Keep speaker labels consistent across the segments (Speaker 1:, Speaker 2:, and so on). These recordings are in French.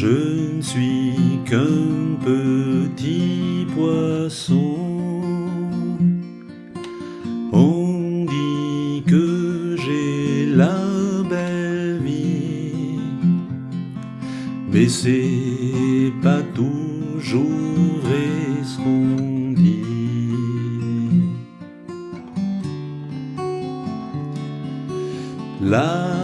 Speaker 1: Je ne suis qu'un petit poisson. On dit que j'ai la belle vie, mais c'est pas toujours vrai ce qu'on dit. La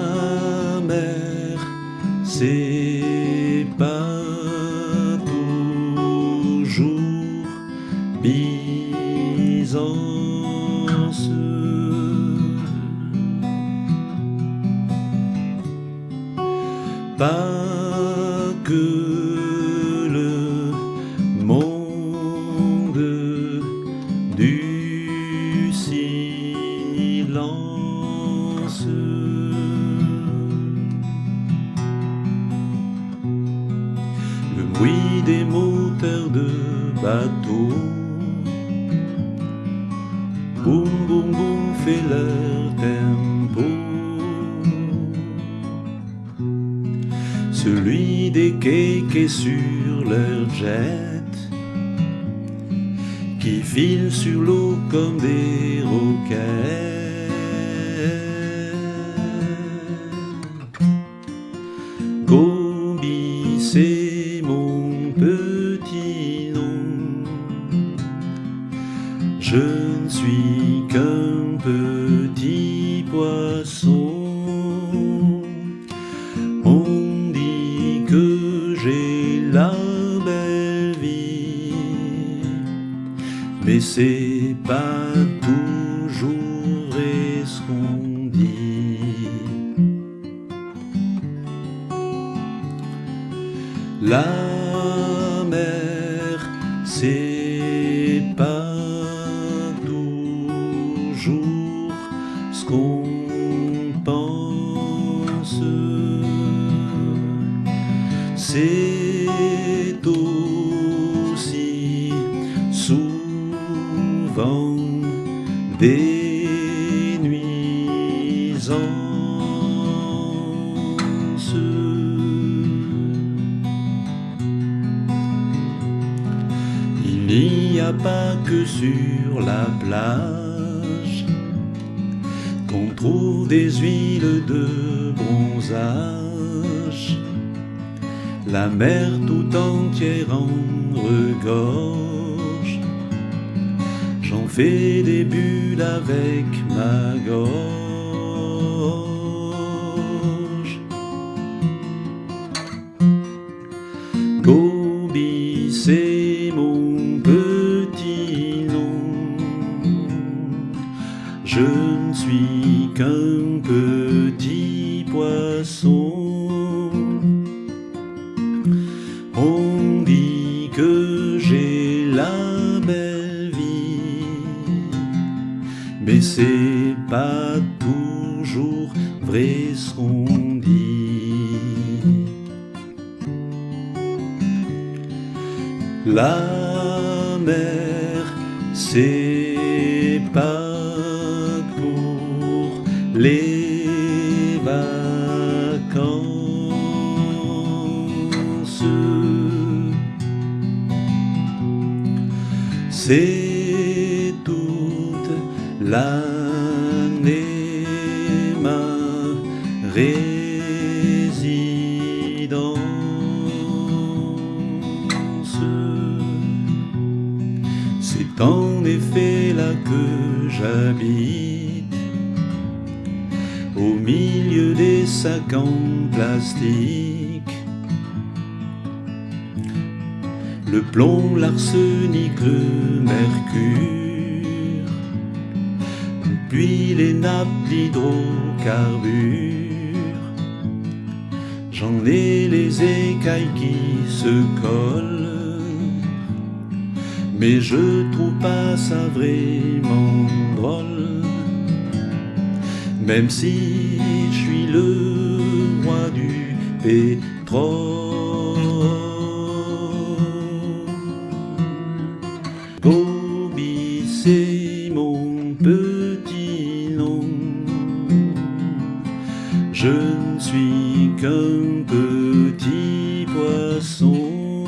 Speaker 1: Pas que le monde du silence. Le bruit des moteurs de bateau. Boum boum boum fait leur tempo. Celui des quais sur leur jet qui filent sur l'eau comme des roquettes. Gobi, c'est mon petit nom. Je ne suis qu'un petit poisson. C'est pas toujours vrai ce qu'on dit. La mer, c'est pas toujours ce qu'on pense. C'est aussi des nuisances. Il n'y a pas que sur la plage qu'on trouve des huiles de bronzage. La mer tout entière en regorge. Fais des bulles avec ma gorge. Gobi, c'est mon petit nom. Je ne suis qu'un petit poisson. Mais c'est pas toujours vrai ce qu'on dit. La mer, c'est pas pour les vacances. C'est l'année ma. C'est en effet là que j'habite, au milieu des sacs en plastique. Le plomb, l'arsenic, le mercure, les nappes d'hydrocarbures. J'en ai les écailles qui se collent, mais je trouve pas ça vraiment drôle. Même si je suis le roi du pétrole. Je ne suis qu'un petit poisson.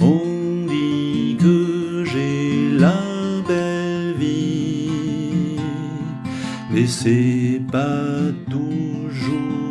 Speaker 1: On dit que j'ai la belle vie, mais c'est pas toujours